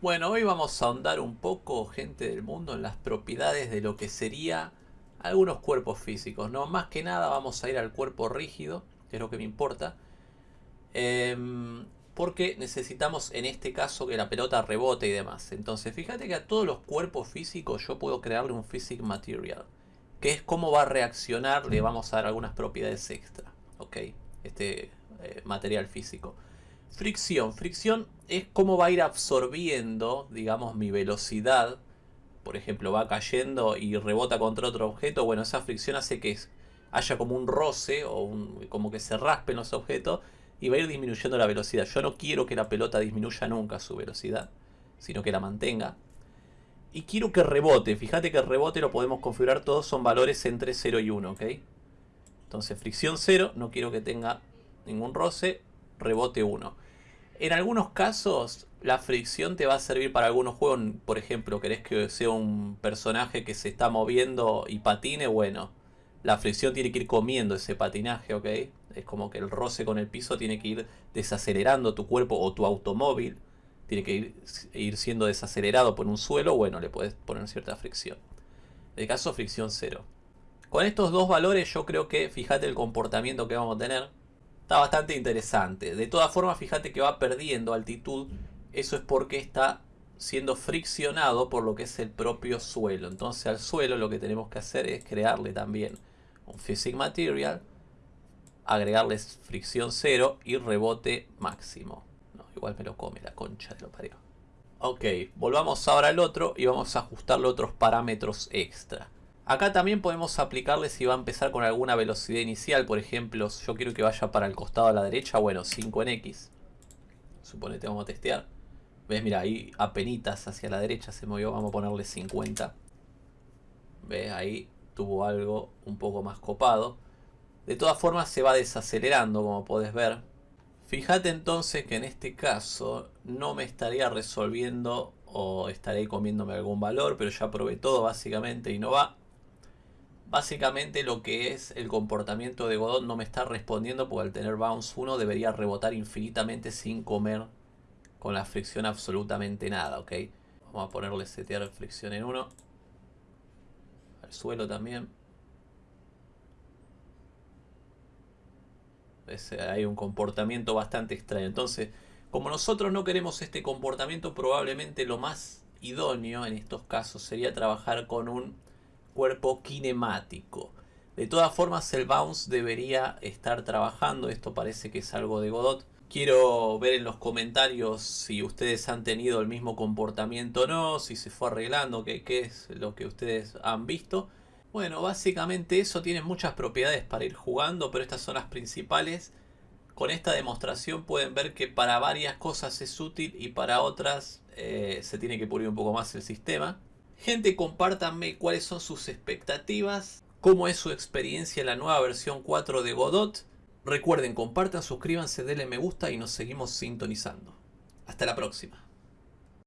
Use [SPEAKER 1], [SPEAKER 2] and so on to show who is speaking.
[SPEAKER 1] Bueno, hoy vamos a ahondar un poco, gente del mundo, en las propiedades de lo que sería algunos cuerpos físicos. ¿no? Más que nada vamos a ir al cuerpo rígido, que es lo que me importa. Em, porque necesitamos en este caso que la pelota rebote y demás. Entonces fíjate que a todos los cuerpos físicos yo puedo crearle un Physic Material. Que es cómo va a reaccionar, le vamos a dar algunas propiedades extra. Ok, este eh, material físico. Fricción. Fricción es cómo va a ir absorbiendo, digamos, mi velocidad. Por ejemplo, va cayendo y rebota contra otro objeto. Bueno, esa fricción hace que haya como un roce o como que se raspen los objetos y va a ir disminuyendo la velocidad. Yo no quiero que la pelota disminuya nunca su velocidad, sino que la mantenga. Y quiero que rebote. Fíjate que el rebote lo podemos configurar todos, son valores entre 0 y 1, ¿ok? Entonces fricción 0, no quiero que tenga ningún roce rebote 1. En algunos casos la fricción te va a servir para algunos juegos, por ejemplo, querés que sea un personaje que se está moviendo y patine, bueno, la fricción tiene que ir comiendo ese patinaje, ¿ok? Es como que el roce con el piso tiene que ir desacelerando tu cuerpo o tu automóvil, tiene que ir, ir siendo desacelerado por un suelo, bueno, le puedes poner cierta fricción. En el caso, fricción 0. Con estos dos valores yo creo que, fíjate el comportamiento que vamos a tener, Está bastante interesante. De todas formas, fíjate que va perdiendo altitud. Eso es porque está siendo friccionado por lo que es el propio suelo. Entonces al suelo lo que tenemos que hacer es crearle también un Physic Material, agregarles fricción cero y rebote máximo. Igual me lo come la concha de lo parió. Ok, volvamos ahora al otro y vamos a ajustarle otros parámetros extra. Acá también podemos aplicarle si va a empezar con alguna velocidad inicial. Por ejemplo, yo quiero que vaya para el costado a la derecha. Bueno, 5 en X. Suponete, vamos a testear. ¿Ves? Mira, ahí apenitas hacia la derecha se movió. Vamos a ponerle 50. ¿Ves? Ahí tuvo algo un poco más copado. De todas formas se va desacelerando, como podés ver. Fíjate entonces que en este caso no me estaría resolviendo o estaré comiéndome algún valor, pero ya probé todo básicamente y no va. Básicamente lo que es el comportamiento de Godot no me está respondiendo porque al tener bounce 1 debería rebotar infinitamente sin comer con la fricción absolutamente nada, ¿ok? Vamos a ponerle setear fricción en 1. Al suelo también. Hay un comportamiento bastante extraño. Entonces, como nosotros no queremos este comportamiento, probablemente lo más idóneo en estos casos sería trabajar con un cuerpo kinemático. De todas formas el bounce debería estar trabajando, esto parece que es algo de Godot. Quiero ver en los comentarios si ustedes han tenido el mismo comportamiento o no, si se fue arreglando, qué, es lo que ustedes han visto. Bueno, básicamente eso tiene muchas propiedades para ir jugando, pero estas son las principales. Con esta demostración pueden ver que para varias cosas es útil y para otras eh, se tiene que pulir un poco más el sistema. Gente, compártanme cuáles son sus expectativas, cómo es su experiencia en la nueva versión 4 de Godot. Recuerden, compartan, suscríbanse, denle me gusta y nos seguimos sintonizando. Hasta la próxima.